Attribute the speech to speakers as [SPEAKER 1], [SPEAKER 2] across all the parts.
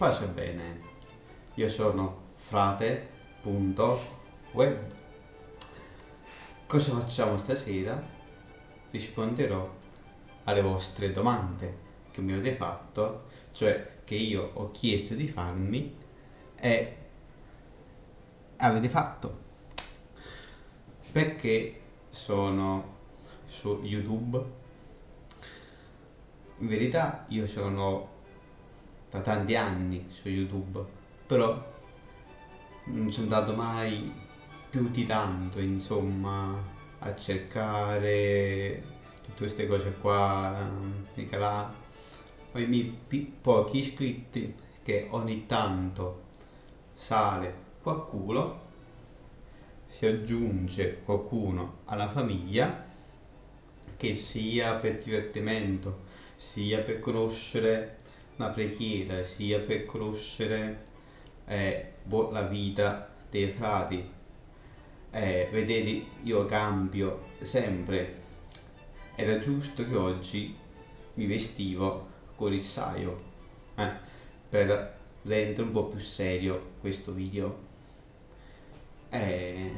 [SPEAKER 1] Pace bene, io sono frate.web. Cosa facciamo stasera? Risponderò alle vostre domande che mi avete fatto, cioè che io ho chiesto di farmi e avete fatto. Perché sono su YouTube? In verità io sono da tanti anni su YouTube, però non sono andato mai più di tanto, insomma, a cercare tutte queste cose qua, mica là. Ho i miei pochi iscritti che ogni tanto sale qualcuno, si aggiunge qualcuno alla famiglia, che sia per divertimento, sia per conoscere una preghiera sia per conoscere eh, la vita dei frati. Eh, vedete, io cambio sempre. Era giusto che oggi mi vestivo con il saio eh, per rendere un po' più serio questo video. Eh,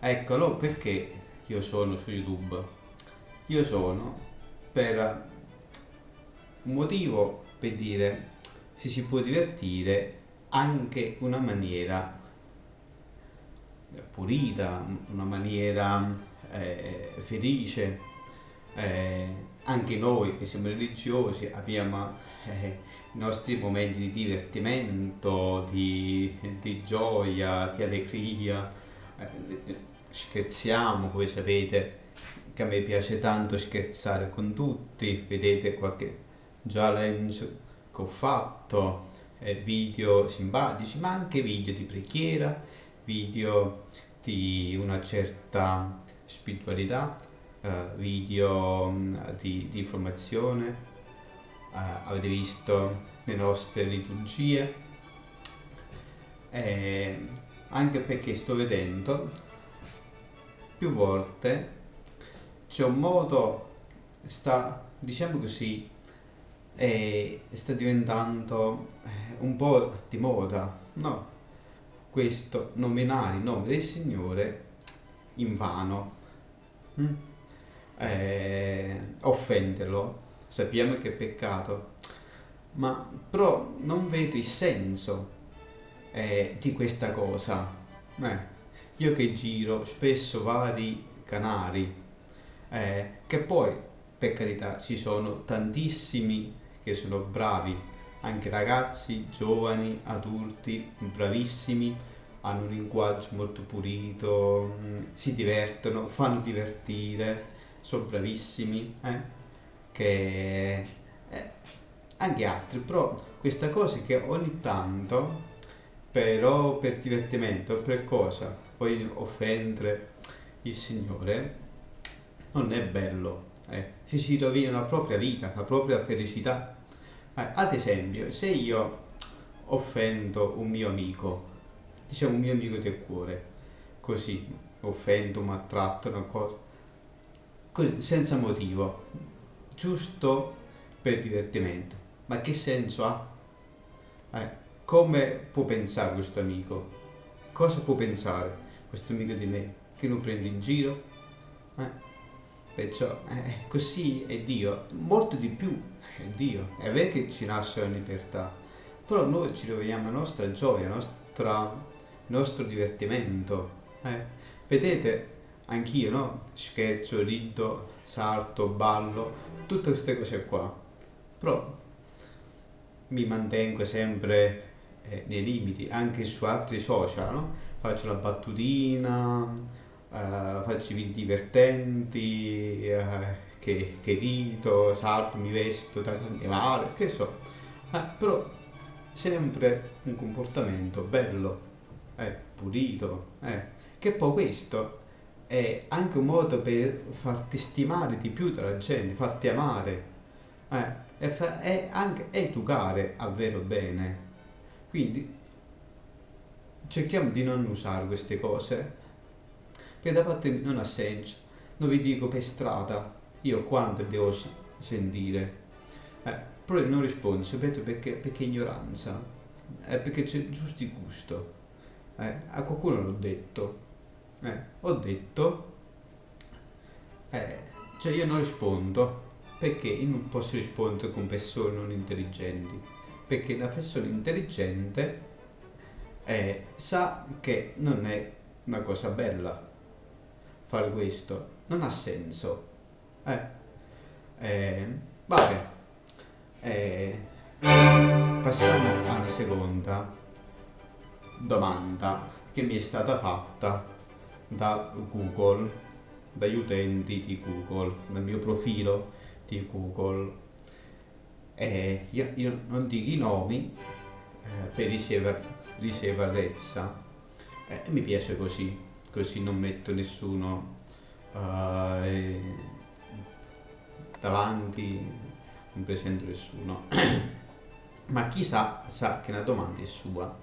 [SPEAKER 1] eccolo perché io sono su YouTube. Io sono per un motivo per dire se si può divertire anche una maniera pulita, una maniera eh, felice. Eh, anche noi che siamo religiosi abbiamo eh, i nostri momenti di divertimento, di, di gioia, di allegria. Eh, scherziamo, voi sapete che a me piace tanto scherzare con tutti, vedete qualche challenge che ho fatto, video simpatici, ma anche video di preghiera, video di una certa spiritualità, eh, video mm, di, di informazione, eh, avete visto le nostre liturgie, eh, anche perché sto vedendo più volte c'è un modo, sta, diciamo così, e sta diventando eh, un po' di moda, no? Questo nominare il nome del Signore in vano, mm? eh, offenderlo, sappiamo che è peccato, ma però non vedo il senso eh, di questa cosa. Eh, io che giro spesso vari canali, eh, che poi per carità ci sono tantissimi che sono bravi, anche ragazzi, giovani, adulti, bravissimi, hanno un linguaggio molto pulito, mm, si divertono, fanno divertire, sono bravissimi, eh? che eh, anche altri, però questa cosa che ogni tanto, però per divertimento, per cosa, poi offendere il Signore, non è bello, eh? si rovina la propria vita, la propria felicità ad esempio, se io offendo un mio amico, diciamo un mio amico del cuore, così, offendo, maltratto, una cosa, così, senza motivo, giusto per divertimento. Ma che senso ha? Eh, come può pensare questo amico? Cosa può pensare questo amico di me? Che non prende in giro? Eh? Perciò eh, così è Dio, molto di più è Dio. È vero che ci nasce la libertà, però noi ci troviamo la nostra gioia, il nostro divertimento. Eh. Vedete, anch'io, no? Scherzo, rido, salto, ballo, tutte queste cose qua. Però mi mantengo sempre eh, nei limiti, anche su altri social, no? Faccio la battutina, uh, faccio video divertenti, uh, che, che rito, salto, mi vesto da carnevale, che so. Uh, però sempre un comportamento bello, eh, pulito, eh. che poi questo è anche un modo per farti stimare di più dalla gente, farti amare, eh, e, fa, e anche educare a vero bene. Quindi cerchiamo di non usare queste cose che da parte mia non ha senso. Non vi dico per strada io quanto devo sentire. Eh, però non rispondo, sapete perché? Perché ignoranza, è perché c'è giusto il gusto. Eh, a qualcuno l'ho detto, eh, ho detto, eh, cioè io non rispondo perché io non posso rispondere con persone non intelligenti, perché una persona intelligente eh, sa che non è una cosa bella fare questo, non ha senso. Eh, eh, vabbè, eh, passiamo alla seconda domanda che mi è stata fatta da Google, dagli utenti di Google, dal mio profilo di Google. Eh, io, io, non dico i nomi eh, per riserva, riservatezza, eh, mi piace così, così non metto nessuno eh, davanti non presento nessuno, ma chi sa, sa che una domanda è sua.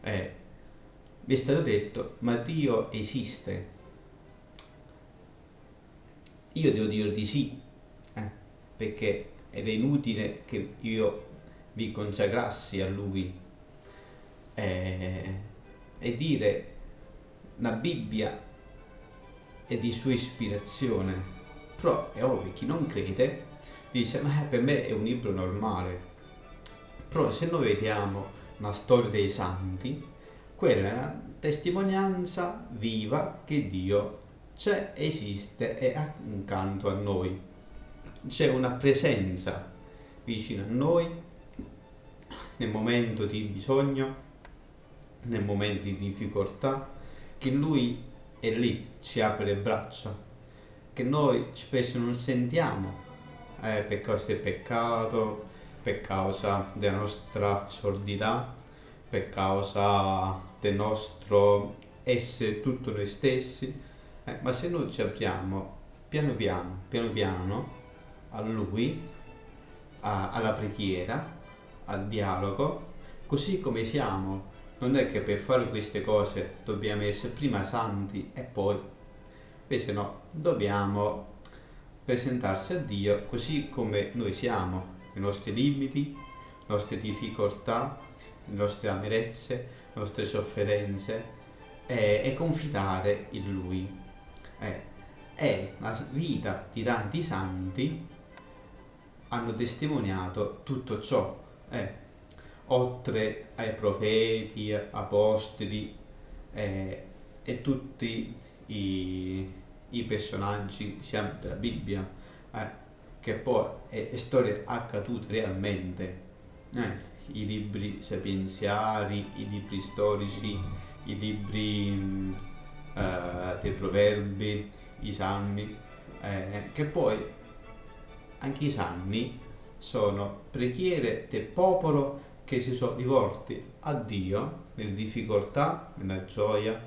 [SPEAKER 1] Eh, vi è stato detto, ma Dio esiste? Io devo dire di sì, eh, perché ed è inutile che io vi consacrassi a Lui eh, e dire la Bibbia è di sua ispirazione, però è ovvio, chi non crede dice ma per me è un libro normale. Però se noi vediamo la storia dei santi quella è una testimonianza viva che Dio c'è, esiste e è accanto a noi. C'è una presenza vicino a noi nel momento di bisogno nel momento di difficoltà che lui è lì ci apre le braccia che noi spesso non sentiamo eh, per causa del peccato, per causa della nostra sordità, per causa del nostro essere tutto noi stessi, eh, ma se noi ci apriamo piano piano, piano piano a Lui, a, alla preghiera, al dialogo, così come siamo, non è che per fare queste cose dobbiamo essere prima santi e poi, invece no, dobbiamo presentarsi a Dio così come noi siamo, i nostri limiti, le nostre difficoltà, le nostre amarezze, le nostre sofferenze e, e confidare in Lui. Eh, e la vita di tanti santi hanno testimoniato tutto ciò, eh, oltre ai profeti, apostoli eh, e tutti i i personaggi diciamo, della Bibbia, eh, che poi è, è storia accaduta realmente. Eh, I libri sapienziali, i libri storici, i libri mh, eh, dei proverbi, i salmi, eh, che poi anche i salmi sono preghiere del popolo che si sono rivolti a Dio nelle difficoltà, nella gioia,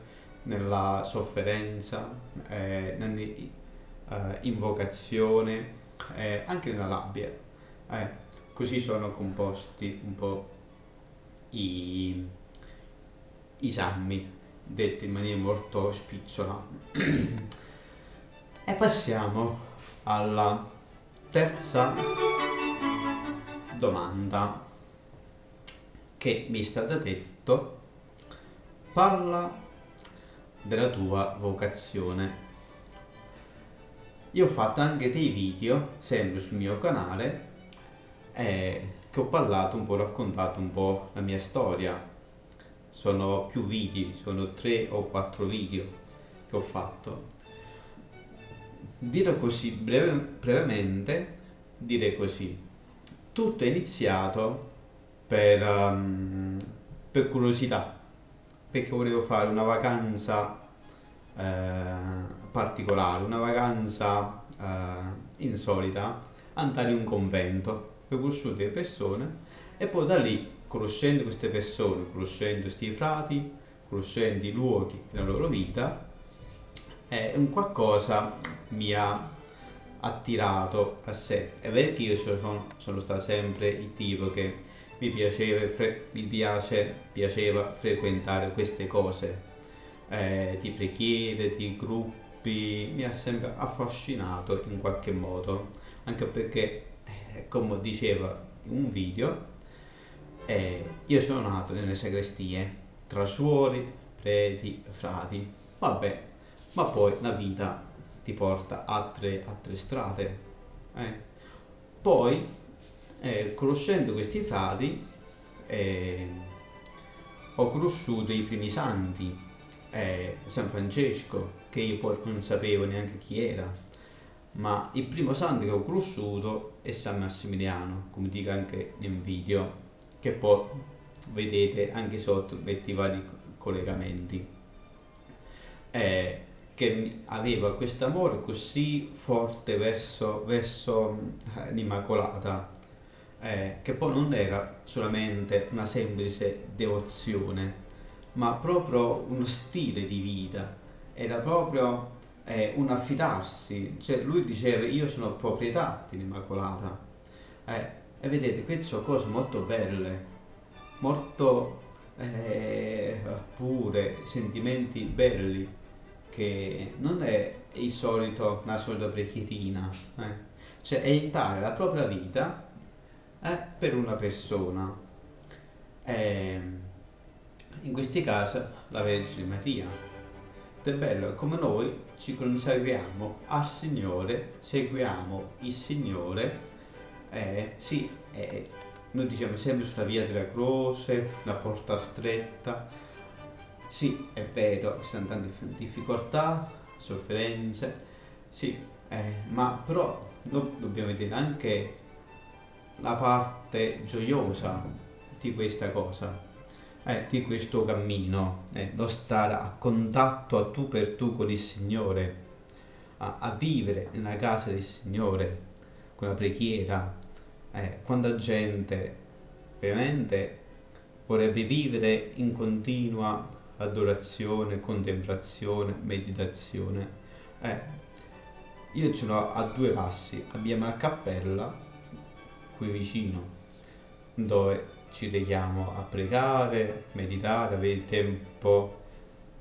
[SPEAKER 1] nella sofferenza, eh, nell'invocazione, eh, eh, anche nella rabbia. Eh, così sono composti un po' i, i salmi, detti in maniera molto spicciola. e passiamo alla terza domanda che mi è stata detto parla della tua vocazione. Io ho fatto anche dei video, sempre sul mio canale, eh, che ho parlato un po', raccontato un po' la mia storia. Sono più video, sono tre o quattro video che ho fatto. Dire così breve, brevemente, dire così. Tutto è iniziato per, um, per curiosità perché volevo fare una vacanza eh, particolare, una vacanza eh, insolita, andare in un convento, ho conosciuto delle persone e poi da lì, conoscendo queste persone, conoscendo questi frati, conoscendo i luoghi della loro vita, eh, un qualcosa mi ha attirato a sé. È vero che io sono, sono stato sempre il tipo che mi, piaceva, mi piace, piaceva frequentare queste cose eh, di preghiere, di gruppi, mi ha sempre affascinato in qualche modo, anche perché, eh, come diceva un video. Eh, io sono nato nelle sagrestie, tra suori, preti, frati. Vabbè, ma poi la vita ti porta a tre, a tre strade. Eh. Poi, eh, conoscendo questi frati, eh, ho conosciuto i primi santi, eh, San Francesco, che io poi non sapevo neanche chi era, ma il primo santo che ho conosciuto è San Massimiliano, come dico anche nel video, che poi vedete anche sotto, metti vari collegamenti. Eh, che aveva questo amore così forte verso, verso eh, l'Immacolata, eh, che poi non era solamente una semplice devozione, ma proprio uno stile di vita, era proprio eh, un affidarsi, cioè lui diceva io sono proprietà dell'Immacolata, eh, e vedete queste sono cose molto belle, molto eh, pure, sentimenti belli, che non è il solito, la solita preghierina, eh. cioè è intare la propria vita eh, per una persona. E in questi casi la Vergine Maria. È bello come noi ci conserviamo al Signore, seguiamo il Signore, eh, sì, eh, noi diciamo sempre sulla via della croce, la porta stretta, sì, è vero, ci sono tante difficoltà, sofferenze, sì, eh, ma però do dobbiamo vedere anche la parte gioiosa di questa cosa, eh, di questo cammino, eh, lo stare a contatto a tu per tu con il Signore, a, a vivere nella casa del Signore, con la preghiera, eh, quanta gente veramente vorrebbe vivere in continua adorazione, contemplazione, meditazione. Eh, io ce l'ho a due passi, abbiamo la cappella qui vicino, dove ci reghiamo a pregare, meditare, avere il tempo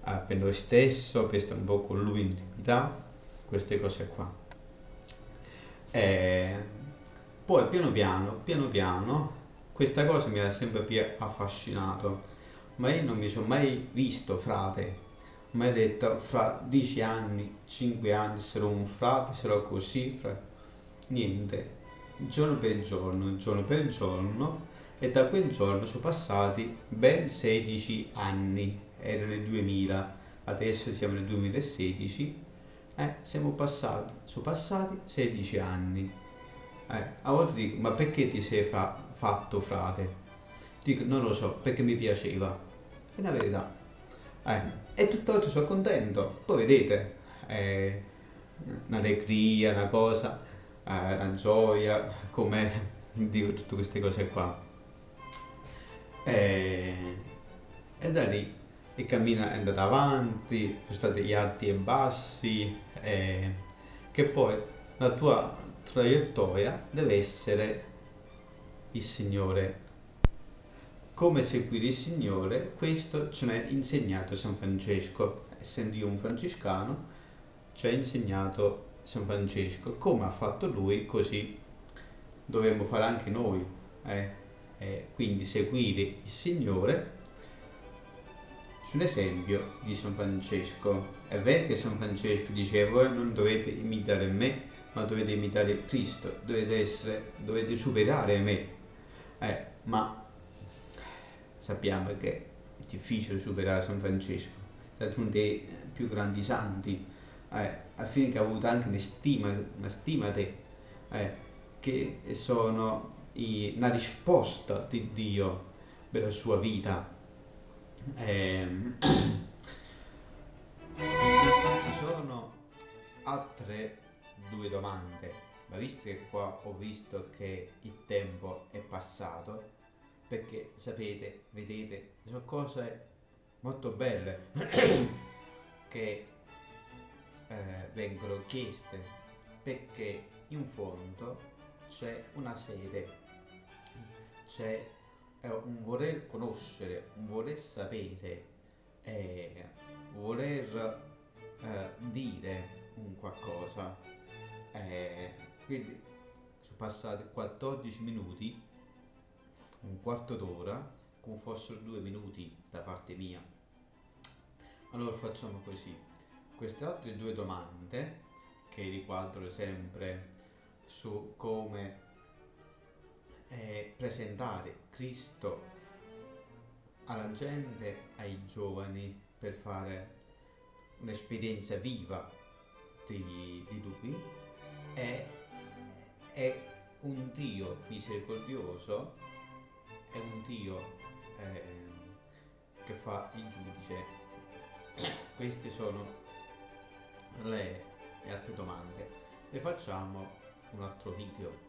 [SPEAKER 1] eh, per noi stesso, per stare un po' con lui in intimità, queste cose qua. E poi piano piano, piano piano, questa cosa mi ha sempre più affascinato ma io non mi sono mai visto frate, mai detto fra dieci anni, cinque anni sarò un frate, sarò così, fra... niente, giorno per giorno, giorno per giorno e da quel giorno sono passati ben 16 anni, era nel 2000, adesso siamo nel 2016, eh, siamo passati, sono passati 16 anni. Eh, a volte dico, ma perché ti sei fa fatto frate? Dico, non lo so, perché mi piaceva è la verità. Eh, e tutt'oggi sono contento. Poi vedete, è un'allegria, una cosa, eh, una gioia, come dico tutte queste cose qua. E, e da lì il cammino è andato avanti, sono stati gli alti e bassi, e, che poi la tua traiettoria deve essere il Signore come seguire il Signore, questo ce l'ha insegnato San Francesco. Essendo io un francescano, ci ha insegnato San Francesco. Come ha fatto lui, così dovremmo fare anche noi. Eh? Eh, quindi seguire il Signore sull'esempio di San Francesco. È vero che San Francesco diceva voi non dovete imitare me, ma dovete imitare Cristo, dovete, essere, dovete superare me. Eh, ma sappiamo che è difficile superare San Francesco, è stato uno dei più grandi santi, eh, al fine che ha avuto anche una stima, una stima te, eh, che sono i, una risposta di Dio per la sua vita. Eh, ci sono altre due domande, ma visto che qua ho visto che il tempo è passato, perché sapete, vedete, sono cose molto belle che eh, vengono chieste perché in fondo c'è una sede, c'è eh, un voler conoscere, un voler sapere, eh, voler eh, dire un qualcosa. Eh, quindi sono passati 14 minuti un quarto d'ora, come fossero due minuti da parte mia. Allora facciamo così. Queste altre due domande, che riguardano sempre su come eh, presentare Cristo alla gente, ai giovani, per fare un'esperienza viva di, di Lui, è, è un Dio misericordioso, è un Dio eh, che fa il giudice. Queste sono le, le altre domande. Le facciamo un altro video.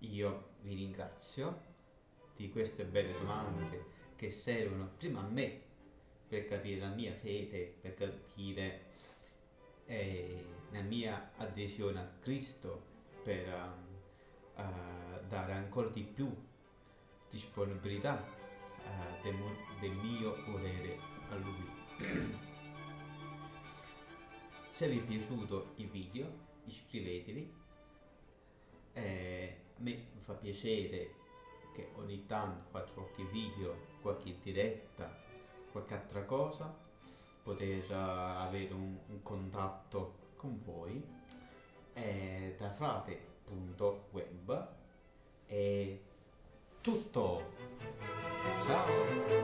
[SPEAKER 1] Io vi ringrazio di queste belle domande che servono prima a me per capire la mia fede, per capire eh, la mia adesione a Cristo, per uh, uh, dare ancora di più disponibilità uh, del, del mio volere a Lui. Se vi è piaciuto il video iscrivetevi, eh, a me fa piacere che ogni tanto faccio qualche video, qualche diretta, qualche altra cosa, poter uh, avere un, un, contatto con voi eh, da frate.web è tutto. Ciao